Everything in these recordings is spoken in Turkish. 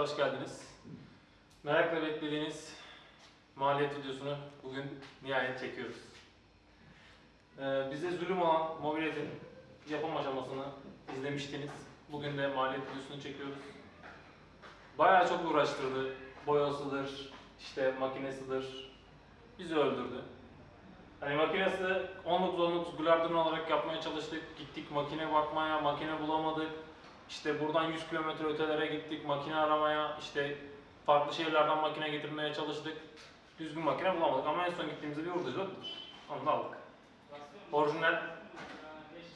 hoş geldiniz. Merakla beklediğiniz maliyet videosunu bugün nihayet çekiyoruz. Ee, bize zulüm olan mobiletin yapım aşamasını izlemiştiniz. Bugün de maliyet videosunu çekiyoruz. Bayağı çok uğraştırdı. Boyasıdır, işte makinesidir. Bizi öldürdü. Hani makinesi 19-19 Glardon olarak yapmaya çalıştık. Gittik makine bakmaya, makine bulamadık. İşte buradan 100 kilometre ötelere gittik makine aramaya. İşte farklı şehirlerden makine getirmeye çalıştık. Düzgün makine bulamadık ama en son gittiğimizde bir hurdacı yok. Onu da aldık. Orijinal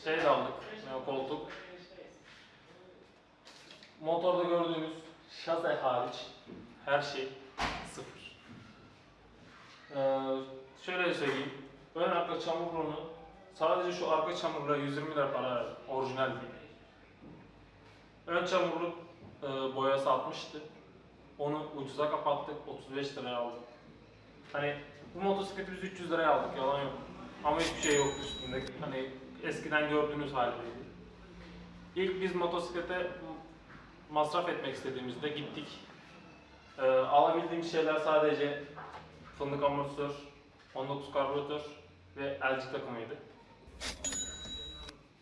şey de aldık. Yani koltuk. Motorda gördüğünüz şase hariç her şey sıfır. Ee, şöyle söyleyeyim. Ön arka çamurluğunu sadece şu arka çamurluğa 120 lira para verdim. Orijinal değil. Ön çamurluk e, boyası 60'tı. Onu ucuza kapattık. 35 liraya aldık. Hani bu motosikleti biz 300 liraya aldık. Yalan yok. Ama hiçbir şey yoktu üstünde. Hani eskiden gördüğünüz haliydi. İlk biz motosiklete masraf etmek istediğimizde gittik. Ee, alabildiğimiz şeyler sadece fındık amortisör, 19 karbüratör ve elcik takımıydı.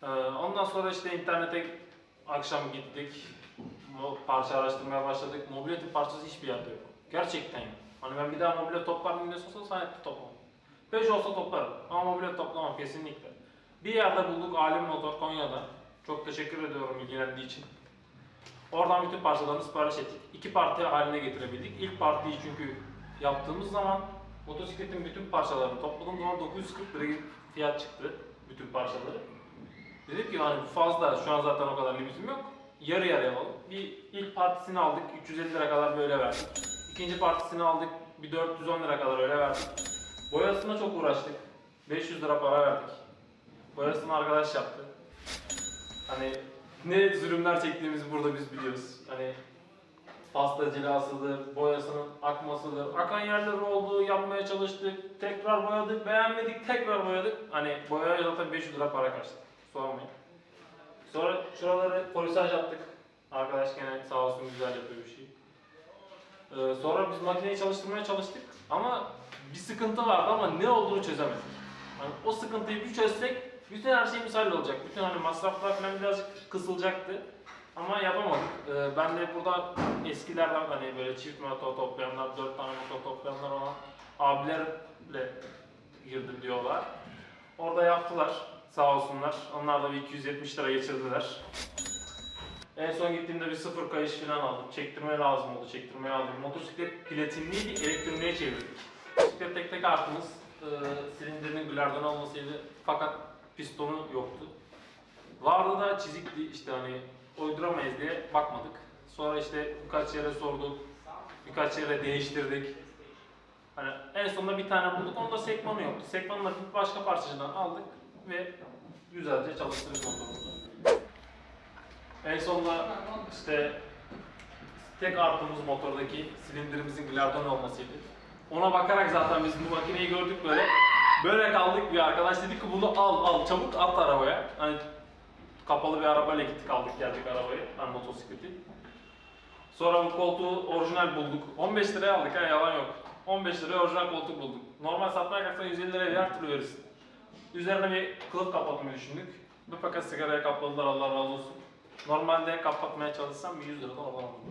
Ee, ondan sonra işte internete akşam gittik, parça araştırmaya başladık. Mobiletin parçası hiçbir yerde yok. Gerçekten yok. Hani ben bir daha mobilet toplar mıyım diye sorsan sahip toplamam. 5 olsa toplarım ama mobilet toplamam kesinlikle. Bir yerde bulduk Alim Motor Konya'da. Çok teşekkür ediyorum ilgilendiği için. Oradan bütün parçalarını sipariş ettik. İki parti haline getirebildik. İlk partiyi çünkü yaptığımız zaman motosikletin bütün parçalarını topladığım zaman 940 lira fiyat çıktı. Bütün parçaları. Dedik ki hani fazla, şu an zaten o kadar limitim yok. Yarı yarıya alalım. Bir ilk partisini aldık, 350 lira kadar böyle verdik. İkinci partisini aldık, bir 410 lira kadar öyle verdik. Boyasına çok uğraştık. 500 lira para verdik. Boyasını arkadaş yaptı. Hani ne zulümler çektiğimizi burada biz biliyoruz. Hani pasta cilasıdır, boyasının akmasıdır. Akan yerler oldu, yapmaya çalıştık. Tekrar boyadık, beğenmedik, tekrar boyadık. Hani boyaya zaten 500 lira para kaçtı. Sormayın. Sonra şuraları polisaj yaptık. Arkadaş gene sağ olsun güzel yapıyor bir şey. Ee, sonra biz makineyi çalıştırmaya çalıştık ama bir sıkıntı vardı ama ne olduğunu çözemedik. Hani o sıkıntıyı bir çözsek bütün her şey misal olacak. Bütün hani masraflar falan birazcık kısılacaktı. Ama yapamadık. Ee, ben de burada eskilerden hani böyle çift motor toplayanlar, dört tane motor toplayanlar olan abilerle girdim diyorlar. Orada yaptılar sağ olsunlar. Onlar da bir 270 lira geçirdiler. En son gittiğimde bir sıfır kayış falan aldım. Çektirme lazım oldu, çektirmeye aldım. Motosiklet platinliydi, elektroniğe çevirdik. Motosiklet tek tek artımız e, silindirinin glardan olmasıydı fakat pistonu yoktu. Vardı da çizikti işte hani uyduramayız diye bakmadık. Sonra işte birkaç yere sorduk, birkaç yere değiştirdik. Hani en sonunda bir tane bulduk, onda sekmanı yoktu. Bir başka parçacıdan aldık ve güzelce çalıştırdık motorumuzu. En sonunda işte tek artımız motordaki silindirimizin glardon olmasıydı. Ona bakarak zaten biz bu makineyi gördük böyle. Böyle kaldık bir arkadaş dedi ki bunu al al çabuk at arabaya. Hani kapalı bir arabayla gittik aldık geldik arabayı. Hani motosikleti. Sonra bu koltuğu orijinal bulduk. 15 liraya aldık ha yalan yok. 15 liraya orijinal koltuk bulduk. Normal satmaya kalksan 150 liraya her türlü verirsin. Üzerine bir kılıf kapatmayı düşündük. Bir paket sigaraya kapladılar Allah razı olsun. Normalde kapatmaya çalışsam bir 100 liradan oradan alırlar.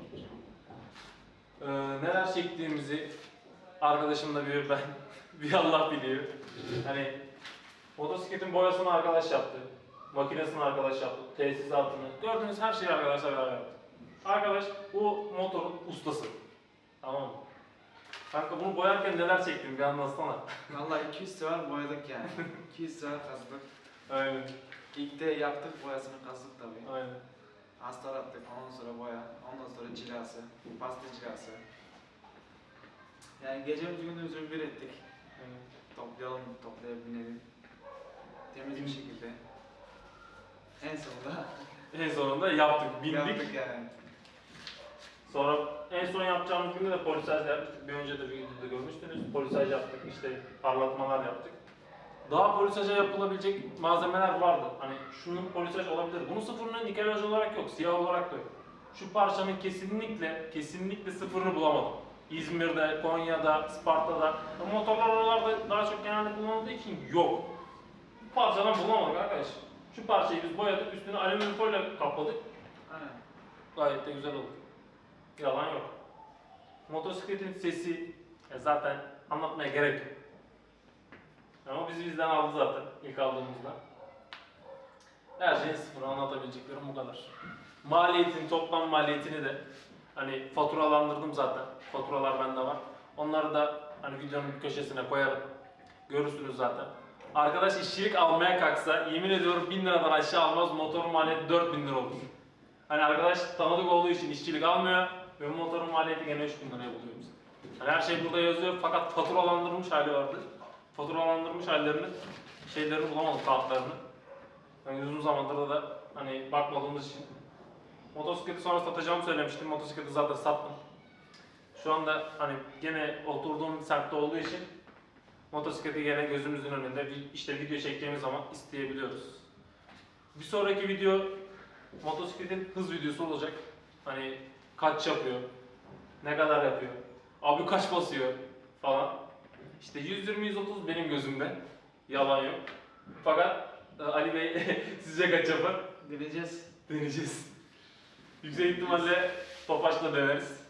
Ee, neler çektiğimizi arkadaşımla bir ben, bir Allah biliyor. Hani motosikletin boyasını arkadaş yaptı. Makinesini arkadaş yaptı. Tesisatını. Gördüğünüz her şeyi arkadaşlar beraber yaptı. Arkadaş bu motorun ustası. Tamam mı? Kanka bunu boyarken neler çektim bir anlatsana. Vallahi 200 sefer boyadık yani. 200 sefer kazdık. Aynen. İlk de yaptık boyasını kazdık tabii. Aynen. Astar attık, ondan sonra boya, ondan sonra cilası, pasta cilası. Yani gecemiz gündüzümüzü bir ettik. Aynen. Toplayalım, toplayabilelim. Temiz bir şekilde. En sonunda En sonunda yaptık, bindik. yaptık yani. Sonra en son yapacağımız günde de polisaj yaptık. Bir önce de bir videoda görmüştünüz. Polisaj yaptık, işte parlatmalar yaptık. Daha polisaja yapılabilecek malzemeler vardı. Hani şunun polisaj olabilir. Bunun sıfırının nikelaj olarak yok, siyah olarak da yok. şu parçanın kesinlikle kesinlikle sıfırını bulamadım. İzmir'de, Konya'da, Sparta'da. Motorlar oralarda daha çok genelde kullanıldığı için yok. Bu parçadan bulamadık arkadaş. Şu parçayı biz boyadık, üstüne alüminyum folyo kapladık. Aynen. Gayet de güzel oldu. Yalan yok. Motosikletin sesi e, zaten anlatmaya gerek yok. Ama bizi bizden aldı zaten ilk aldığımızda. Her şeyin sıfır anlatabileceklerim bu kadar. Maliyetini, toplam maliyetini de hani faturalandırdım zaten. Faturalar bende var. Onları da hani videonun bir köşesine koyarım. Görürsünüz zaten. Arkadaş işçilik almaya kalksa yemin ediyorum 1000 liradan aşağı almaz motorun maliyeti 4000 lira olur. Hani arkadaş tanıdık olduğu için işçilik almıyor bu motorun maliyeti gene 3000 liraya buluyor bizi. Hani her şey burada yazıyor fakat faturalandırılmış hali vardı. Faturalandırmış hallerini, şeylerini bulamadık kağıtlarını. Yani uzun zamandır da hani bakmadığımız için. Motosikleti sonra satacağımı söylemiştim. Motosikleti zaten sattım. Şu anda hani gene oturduğum semtte olduğu için motosikleti gene gözümüzün önünde işte video çektiğimiz zaman isteyebiliyoruz. Bir sonraki video motosikletin hız videosu olacak. Hani kaç yapıyor, ne kadar yapıyor, abi kaç basıyor falan. İşte 120-130 benim gözümde. Yalan yok. Fakat e, Ali Bey sizce kaç yapar? Deneyeceğiz. Deneyeceğiz. Yüksek ihtimalle Topaç'la deneriz.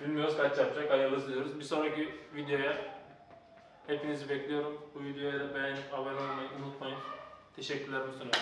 Bilmiyoruz kaç yapacak, hayırlısı diyoruz. Bir sonraki videoya hepinizi bekliyorum. Bu videoya da beğenip abone olmayı unutmayın. Teşekkürlerimi sunuyorum.